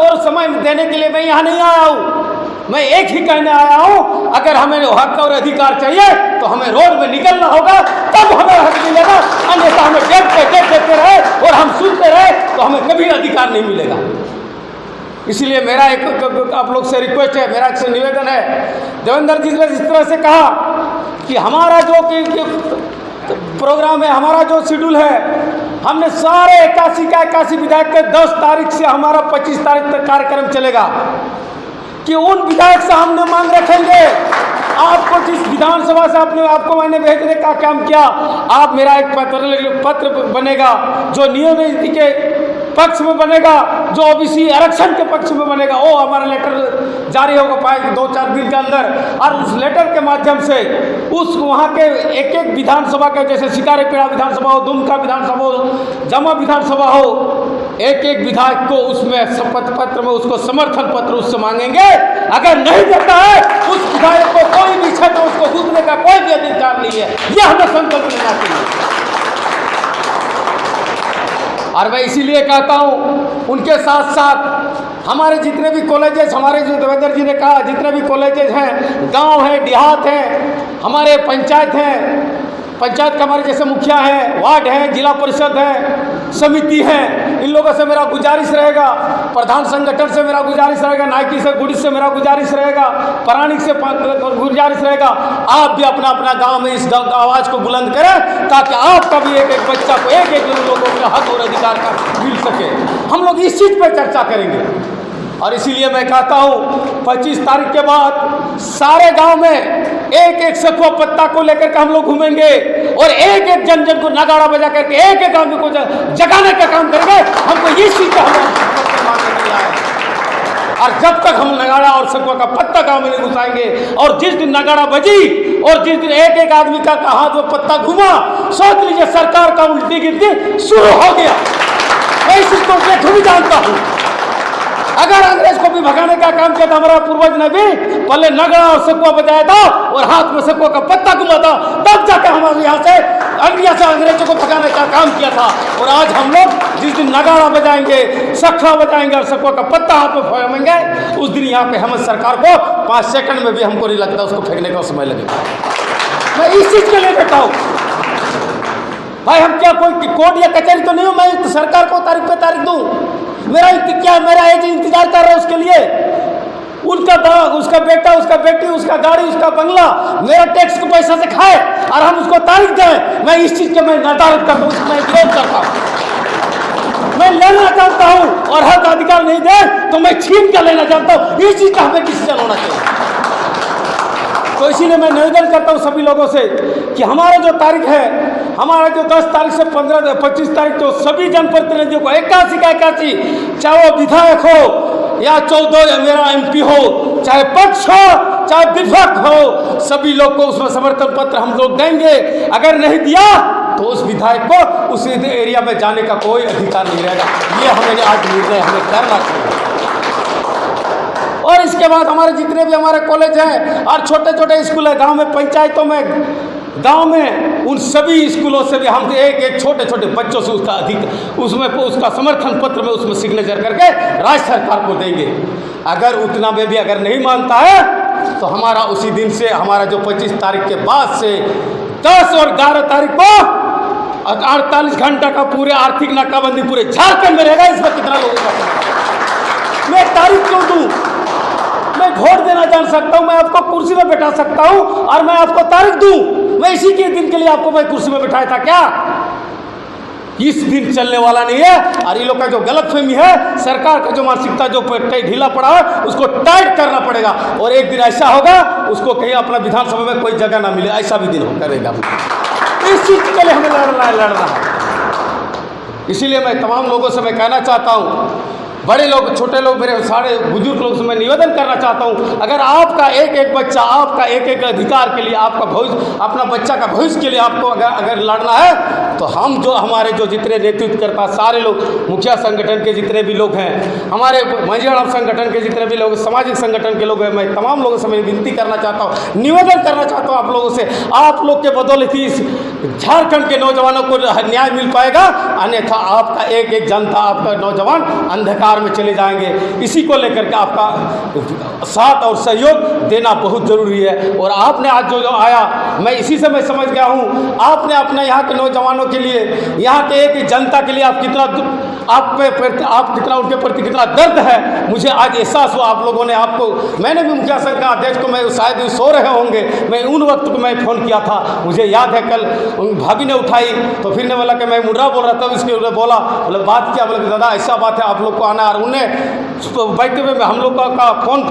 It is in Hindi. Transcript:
और समय देने के लिए मैं यहाँ नहीं आया हूँ। मैं एक ही कहने आया हूँ, अगर हमें हक और अधिकार चाहिए तो हमें रोड में निकलना होगा, तब हमें हक मिलेगा। अन्यथा हमें पे डेट देते रहे और हम सुनते रहे तो हमें कभी अधिकार नहीं मिलेगा। इसलिए मेरा एक आप लोग से रिक्वेस्ट है, मेरा एक निवेदन है। देवेंद्र जी ने इस तरह से कहा कि हमारा जो प्रोग्राम है, हमारा जो शेड्यूल है हमने सारे इक्यासी का इक्यासी विधायक के दस तारीख से हमारा पच्चीस तारीख तक कार्यक्रम चलेगा। कि उन विधायक से हमने मांग रखेंगे। आपको जिस विधानसभा से आपने, आपको मैंने भेजने का काम किया, आप मेरा एक पत्र पत्र बनेगा, जो नियम के पक्ष में बनेगा। जो ओबीसी आरक्षण के पक्ष में बनेगा, वो हमारा लेटर जारी होगा पाएगा दो चार दिन के अंदर। और उस लेटर के माध्यम से उस वहाँ के एक एक विधानसभा के, जैसे शिकारीपेड़ा विधानसभा हो, दुमका विधानसभा हो, जमा विधानसभा हो एक एक विधायक को उसमें शपथ पत्र में उसको समर्थन पत्र उससे मांगेंगे। अगर नहीं देता है, उस विधायक को कोई भी क्षेत्र उसको घूमने का कोई भी अधिकार नहीं है। यह हमें संकल्प लेना चाहिए। और मैं इसीलिए कहता हूँ, उनके साथ साथ हमारे जितने भी कॉलेजेस हमारे जो देवेंद्र जी ने कहा, जितने भी कॉलेजेस हैं, गाँव हैं, देहात हैं, हमारे पंचायत हैं, पंचायत का हमारे जैसे मुखिया हैं, वार्ड हैं, जिला परिषद है समिति है। इन लोगों से मेरा गुजारिश रहेगा। प्रधान संगठन से मेरा गुजारिश रहेगा। नायकी से गुड़ी से मेरा गुजारिश रहेगा। प्राणिक से गुजारिश रहेगा। आप भी अपना अपना गाँव में इस आवाज़ को बुलंद करें, ताकि आपका भी एक एक बच्चा को एक एक लोगों का हक और अधिकार का मिल सके। हम लोग इस चीज़ पर चर्चा करेंगे। और इसीलिए मैं कहता हूँ 25 तारीख के बाद सारे गाँव में एक एक सखुआ पत्ता को लेकर के हम लोग घूमेंगे और एक एक जन जन को नगाड़ा बजा करके एक एक आदमी को जगाने का काम करेंगे। हमको ये चीज़ का और जब तक हम नगाड़ा और सकुआ का पत्ता गाँव में नहीं घुसाएँगे, और जिस दिन नगाड़ा बजी और जिस दिन एक एक आदमी का हाथ में पत्ता घुमा, सोच लीजिए सरकार का उल्टी गिनती शुरू हो गया। मैं इस चीज़ को जानता हूँ। अगर अंग्रेज़ को भी भगाने का काम किया था हमारा पूर्वज ने भी, पहले नगड़ा और सकुआ बजाया था और हाथ में सकुआ का पत्ता घुमा था, तब जाकर हमारे यहाँ से अंग्रिया से अंग्रेज़ों को भगाने का काम किया था। और आज हम लोग जिस दिन नगाड़ा बजाएँगे सखा बजाएँगे और सकुआ का पत्ता हाथ में फैमेंगे उस दिन यहाँ पे हम सरकार को पाँच सेकंड में भी हमको नहीं लगता, उसको फेंकने का समय लगेगा। मैं इस चीज़ के लिए बैठा हूँ। भाई, हम क्या कोई कोर्ट या कचहरी तो नहीं हूँ? मैं सरकार को तारीख पे तारीख दूँ। मेरा क्या मेरा एज इंतज़ार कर रहा है उसके लिए? उनका बाग, उसका बेटा, उसका बेटी, उसका गाड़ी, उसका बंगला, मेरा टैक्स को पैसा से खाए और हम उसको तारीख दें। मैं इस चीज़ के मैं निर्धारित करता हूँ मैं विरोध करता हूँ। मैं लेना चाहता हूँ और हक अधिकार नहीं दे तो मैं छीन कर लेना चाहता हूँ। इस चीज़ का हमें डिसीज़न होना चाहिए। तो इसीलिए मैं निवेदन करता हूँ सभी लोगों से कि हमारा जो तारीख है, हमारा जो 10 तारीख से 15 25 तारीख तो सभी जनप्रतिनिधियों को इक्यासी का इक्यासी चाहे वो विधायक हो या चौदह मेरा एमपी हो, चाहे पक्ष हो, चाहे विपक्ष हो, सभी लोग को उसमें समर्थन पत्र हम लोग देंगे। अगर नहीं दिया तो उस विधायक को उस एरिया में जाने का कोई अधिकार नहीं रहेगा। ये हमें आज निर्णय, हमें करना चाहिए। और इसके बाद हमारे जितने भी हमारे कॉलेज हैं और छोटे छोटे स्कूल है, गाँव में, पंचायतों में, गाँव में, उन सभी स्कूलों से भी हम एक एक छोटे छोटे बच्चों से उसका अधिक, उसमें, उसका समर्थन पत्र में उसमें सिग्नेचर करके राज्य सरकार को देंगे। अगर उतना में भी अगर नहीं मानता है तो हमारा उसी दिन से, हमारा जो 25 तारीख के बाद से 10 और 11 तारीख को अड़तालीस घंटा का पूरे आर्थिक नाकाबंदी पूरे झारखंड में रहेगा इसमें कितना लोगों का मैं तारीख क्यों दूँ मैं वोट देना जान सकता हूँ, मैं आपको कुर्सी में बैठा सकता हूँ और मैं आपको तारीख दूँ। मैं इसी के दिन के लिए आपको मैं कुर्सी में बैठाया था क्या? इस दिन चलने वाला नहीं है। और ये लोग का जो गलत फहमी है, सरकार का जो मानसिकता, जो ढीला पड़ा है, उसको टाइट करना पड़ेगा। और एक दिन ऐसा होगा, उसको कहीं अपना विधानसभा में कोई जगह ना मिले, ऐसा भी दिन हो करेगा। इस चीज़ के लिए हमें लड़ना लड़ना है। इसीलिए मैं तमाम लोगों से मैं कहना चाहता हूँ बड़े लोग, छोटे लोग, मेरे सारे बुज़ुर्ग लोग से मैं निवेदन करना चाहता हूँ, अगर आपका एक एक बच्चा, आपका एक एक अधिकार के लिए, आपका भविष्य, अपना बच्चा का भविष्य के लिए आपको अगर अगर लड़ना है तो हम जो, हमारे जो जितने नेतृत्व करता सारे लोग, मुखिया संगठन के जितने भी लोग हैं, हमारे मंझियाराम संगठन के जितने भी लोग, सामाजिक संगठन के लोग हैं, मैं तमाम लोगों से मैं विनती करना चाहता हूँ, निवेदन करना चाहता हूँ आप लोगों से, आप लोग के बदौलत ही झारखंड के नौजवानों को न्याय मिल पाएगा, अन्यथा आपका एक एक जनता, आपका नौजवान अंधकार में चले जाएँगे। इसी को लेकर के आपका साथ और सहयोग देना बहुत ज़रूरी है। और आपने आज जो जो आया, मैं इसी से मैं समझ गया हूँ। आपने अपने यहाँ के नौजवानों के लिए, यहाँ के एक जनता के लिए आप कितना आप पे आप कितना, उनके प्रति कितना दर्द है, मुझे आज एहसास हुआ आप लोगों ने आपको। मैंने भी मुखिया संघ का अध्यक्ष को मैं, शायद सो रहे होंगे। मैं उन वक्त को मैं फ़ोन किया था। मुझे याद है कल भाभी ने उठाई तो फिर ने बोला कि मैं मुर्रा बोल रहा था उन्होंने बोला, बोले, बात किया, बोले दादा, ऐसा बात है, आप लोग को आना है और उन्हें बैठते हुए हम लोग का, का फ़ोन पे